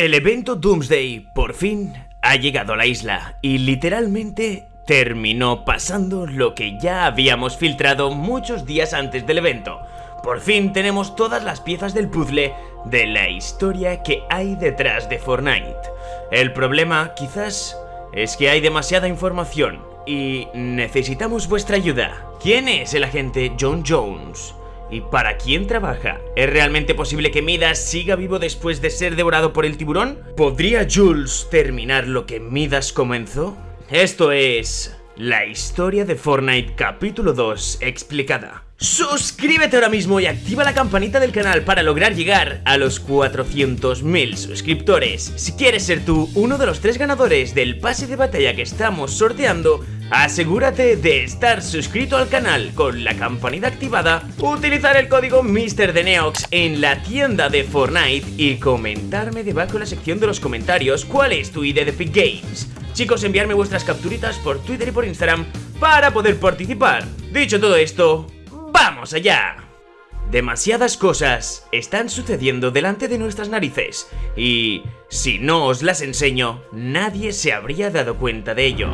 El evento Doomsday por fin ha llegado a la isla y literalmente terminó pasando lo que ya habíamos filtrado muchos días antes del evento. Por fin tenemos todas las piezas del puzzle de la historia que hay detrás de Fortnite. El problema quizás es que hay demasiada información y necesitamos vuestra ayuda. ¿Quién es el agente John Jones? ¿Y para quién trabaja? ¿Es realmente posible que Midas siga vivo después de ser devorado por el tiburón? ¿Podría Jules terminar lo que Midas comenzó? Esto es... La historia de Fortnite capítulo 2 explicada. Suscríbete ahora mismo y activa la campanita del canal para lograr llegar a los 400.000 suscriptores. Si quieres ser tú uno de los tres ganadores del pase de batalla que estamos sorteando, Asegúrate de estar suscrito al canal con la campanita activada, utilizar el código MrDeneox en la tienda de Fortnite y comentarme debajo en la sección de los comentarios cuál es tu idea de Epic Games. Chicos, enviarme vuestras capturitas por Twitter y por Instagram para poder participar. Dicho todo esto, ¡vamos allá! Demasiadas cosas están sucediendo delante de nuestras narices y si no os las enseño, nadie se habría dado cuenta de ello.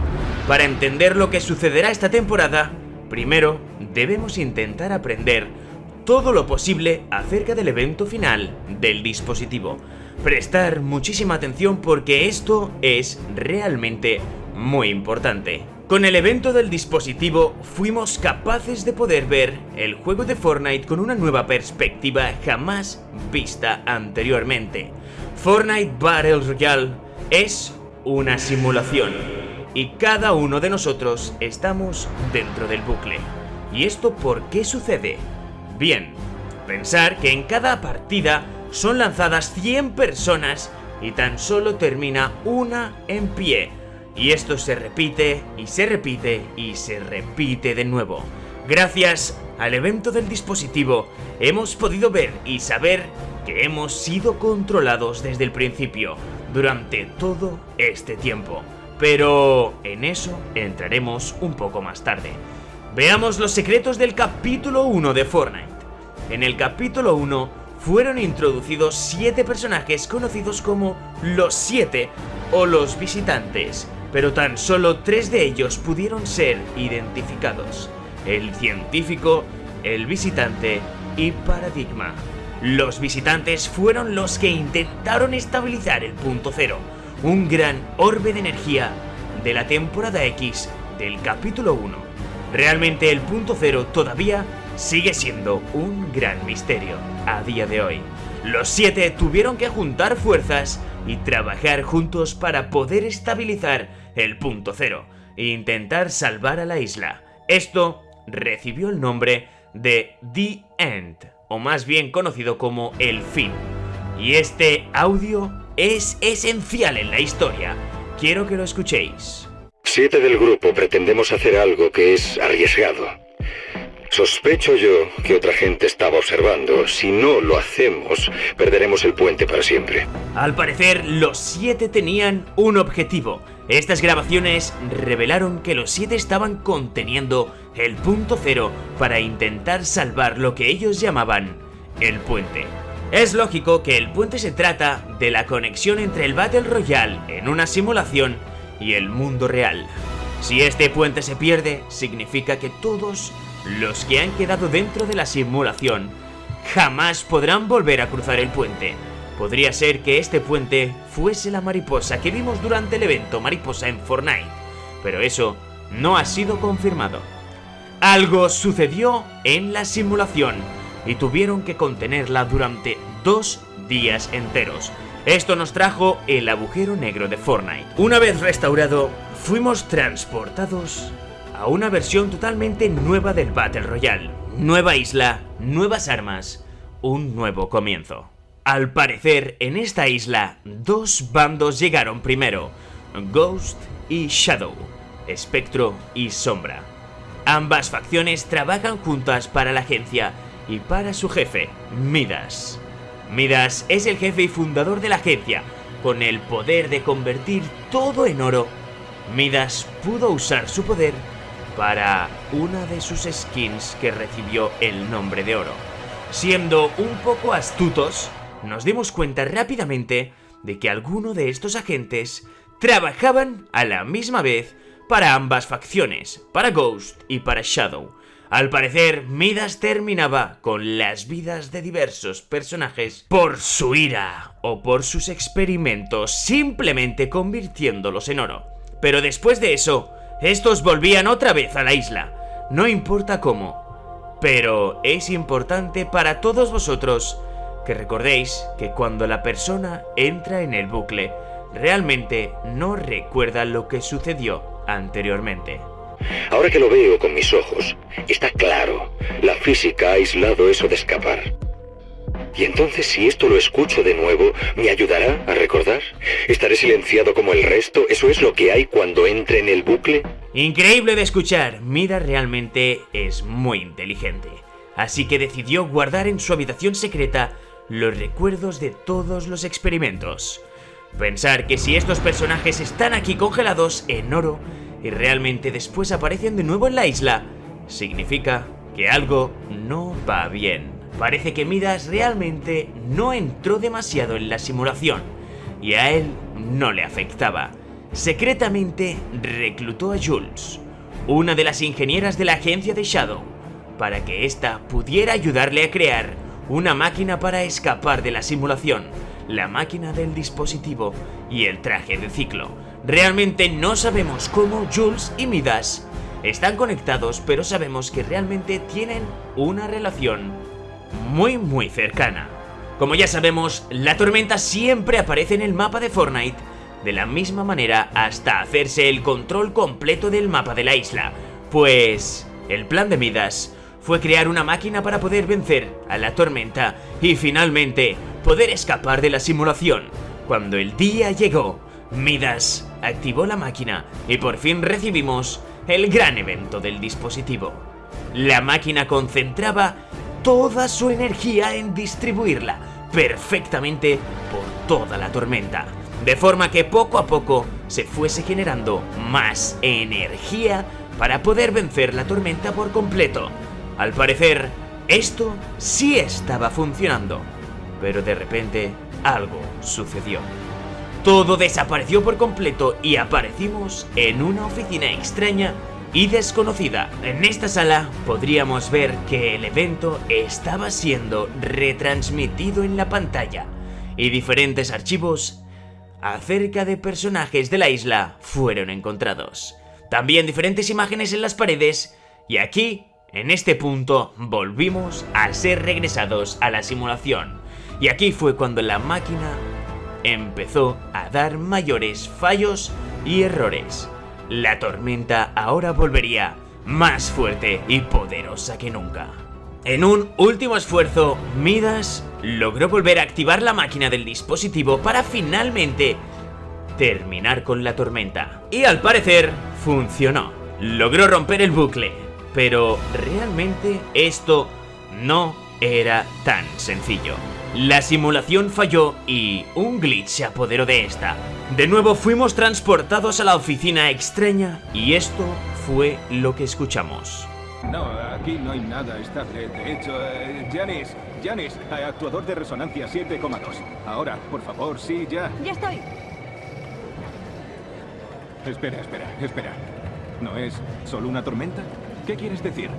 Para entender lo que sucederá esta temporada, primero debemos intentar aprender todo lo posible acerca del evento final del dispositivo. Prestar muchísima atención porque esto es realmente muy importante. Con el evento del dispositivo fuimos capaces de poder ver el juego de Fortnite con una nueva perspectiva jamás vista anteriormente. Fortnite Battle Royale es una simulación y cada uno de nosotros estamos dentro del bucle. ¿Y esto por qué sucede? Bien, pensar que en cada partida son lanzadas 100 personas y tan solo termina una en pie y esto se repite y se repite y se repite de nuevo. Gracias al evento del dispositivo hemos podido ver y saber que hemos sido controlados desde el principio, durante todo este tiempo. Pero en eso entraremos un poco más tarde. Veamos los secretos del capítulo 1 de Fortnite. En el capítulo 1 fueron introducidos 7 personajes conocidos como los 7 o los visitantes, pero tan solo tres de ellos pudieron ser identificados. El científico, el visitante y Paradigma. Los visitantes fueron los que intentaron estabilizar el punto cero, un gran orbe de energía de la temporada X del capítulo 1. Realmente el punto cero todavía sigue siendo un gran misterio a día de hoy. Los siete tuvieron que juntar fuerzas y trabajar juntos para poder estabilizar el punto cero e intentar salvar a la isla. Esto recibió el nombre de The End, o más bien conocido como El Fin. Y este audio es esencial en la historia. Quiero que lo escuchéis. Siete del grupo pretendemos hacer algo que es arriesgado. Sospecho yo que otra gente estaba observando. Si no lo hacemos, perderemos el puente para siempre. Al parecer, los siete tenían un objetivo. Estas grabaciones revelaron que los siete estaban conteniendo el punto cero para intentar salvar lo que ellos llamaban el puente. Es lógico que el puente se trata de la conexión entre el Battle Royale en una simulación y el mundo real. Si este puente se pierde, significa que todos los que han quedado dentro de la simulación jamás podrán volver a cruzar el puente. Podría ser que este puente fuese la mariposa que vimos durante el evento Mariposa en Fortnite, pero eso no ha sido confirmado. Algo sucedió en la simulación y tuvieron que contenerla durante dos días enteros. Esto nos trajo el agujero negro de Fortnite. Una vez restaurado, fuimos transportados a una versión totalmente nueva del Battle Royale. Nueva isla, nuevas armas, un nuevo comienzo. Al parecer, en esta isla, dos bandos llegaron primero, Ghost y Shadow, Espectro y Sombra. Ambas facciones trabajan juntas para la agencia y para su jefe, Midas. Midas es el jefe y fundador de la agencia, con el poder de convertir todo en oro. Midas pudo usar su poder para una de sus skins que recibió el nombre de oro. Siendo un poco astutos, nos dimos cuenta rápidamente de que alguno de estos agentes trabajaban a la misma vez para ambas facciones, para Ghost y para Shadow. Al parecer, Midas terminaba con las vidas de diversos personajes por su ira o por sus experimentos, simplemente convirtiéndolos en oro. Pero después de eso, estos volvían otra vez a la isla, no importa cómo. Pero es importante para todos vosotros que recordéis que cuando la persona entra en el bucle, realmente no recuerda lo que sucedió anteriormente. Ahora que lo veo con mis ojos, está claro, la física ha aislado eso de escapar. Y entonces si esto lo escucho de nuevo, ¿me ayudará a recordar? ¿Estaré silenciado como el resto? ¿Eso es lo que hay cuando entre en el bucle? Increíble de escuchar, Mida realmente es muy inteligente. Así que decidió guardar en su habitación secreta los recuerdos de todos los experimentos. Pensar que si estos personajes están aquí congelados en oro y realmente después aparecen de nuevo en la isla, significa que algo no va bien. Parece que Midas realmente no entró demasiado en la simulación y a él no le afectaba. Secretamente reclutó a Jules, una de las ingenieras de la agencia de Shadow, para que ésta pudiera ayudarle a crear una máquina para escapar de la simulación la máquina del dispositivo y el traje de ciclo. Realmente no sabemos cómo Jules y Midas están conectados, pero sabemos que realmente tienen una relación muy muy cercana. Como ya sabemos, la tormenta siempre aparece en el mapa de Fortnite de la misma manera hasta hacerse el control completo del mapa de la isla, pues el plan de Midas fue crear una máquina para poder vencer a la tormenta y finalmente poder escapar de la simulación. Cuando el día llegó, Midas activó la máquina y por fin recibimos el gran evento del dispositivo. La máquina concentraba toda su energía en distribuirla perfectamente por toda la tormenta, de forma que poco a poco se fuese generando más energía para poder vencer la tormenta por completo. Al parecer, esto sí estaba funcionando, pero de repente algo sucedió. Todo desapareció por completo y aparecimos en una oficina extraña y desconocida. En esta sala podríamos ver que el evento estaba siendo retransmitido en la pantalla y diferentes archivos acerca de personajes de la isla fueron encontrados. También diferentes imágenes en las paredes y aquí en este punto volvimos a ser regresados a la simulación y aquí fue cuando la máquina empezó a dar mayores fallos y errores. La tormenta ahora volvería más fuerte y poderosa que nunca. En un último esfuerzo, Midas logró volver a activar la máquina del dispositivo para finalmente terminar con la tormenta. Y al parecer, funcionó. Logró romper el bucle, pero realmente esto no era tan sencillo. La simulación falló y un glitch se apoderó de esta. De nuevo fuimos transportados a la oficina extraña y esto fue lo que escuchamos. No, aquí no hay nada estable. De hecho, eh, Janis, Janis, actuador de resonancia 7,2. Ahora, por favor, sí, ya. Ya estoy. Espera, espera, espera. ¿No es solo una tormenta? ¿Qué quieres decir?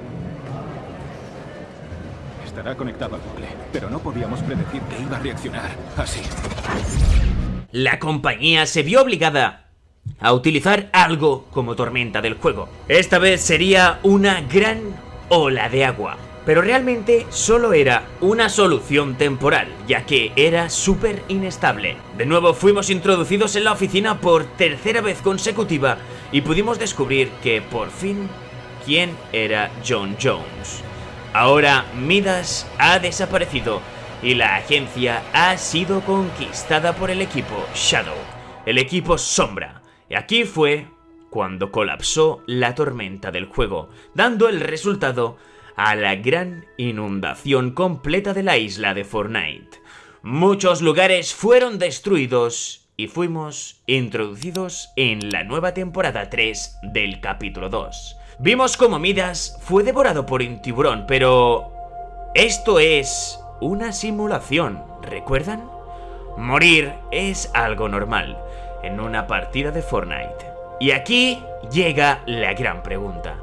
Estará conectado al bucle, pero no podíamos predecir que iba a reaccionar así. La compañía se vio obligada a utilizar algo como tormenta del juego. Esta vez sería una gran ola de agua. Pero realmente solo era una solución temporal, ya que era súper inestable. De nuevo fuimos introducidos en la oficina por tercera vez consecutiva y pudimos descubrir que por fin quién era John Jones. Ahora Midas ha desaparecido y la agencia ha sido conquistada por el equipo Shadow, el equipo Sombra. Y aquí fue cuando colapsó la tormenta del juego, dando el resultado a la gran inundación completa de la isla de Fortnite. Muchos lugares fueron destruidos y fuimos introducidos en la nueva temporada 3 del capítulo 2. Vimos como Midas fue devorado por un tiburón, pero... Esto es una simulación, ¿recuerdan? Morir es algo normal en una partida de Fortnite. Y aquí llega la gran pregunta.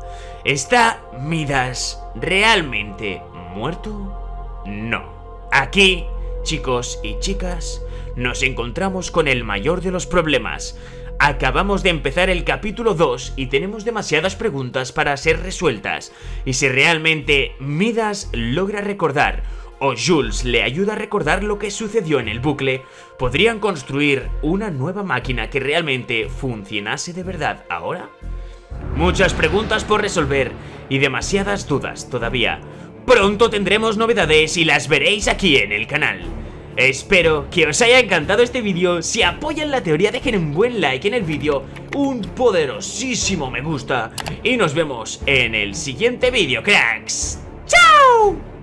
¿Está Midas realmente muerto? No. Aquí, chicos y chicas, nos encontramos con el mayor de los problemas. Acabamos de empezar el capítulo 2 y tenemos demasiadas preguntas para ser resueltas. Y si realmente Midas logra recordar o Jules le ayuda a recordar lo que sucedió en el bucle, podrían construir una nueva máquina que realmente funcionase de verdad ahora. Muchas preguntas por resolver y demasiadas dudas todavía. Pronto tendremos novedades y las veréis aquí en el canal. Espero que os haya encantado este vídeo, si apoyan la teoría dejen un buen like en el vídeo, un poderosísimo me gusta y nos vemos en el siguiente vídeo cracks. ¡Chao!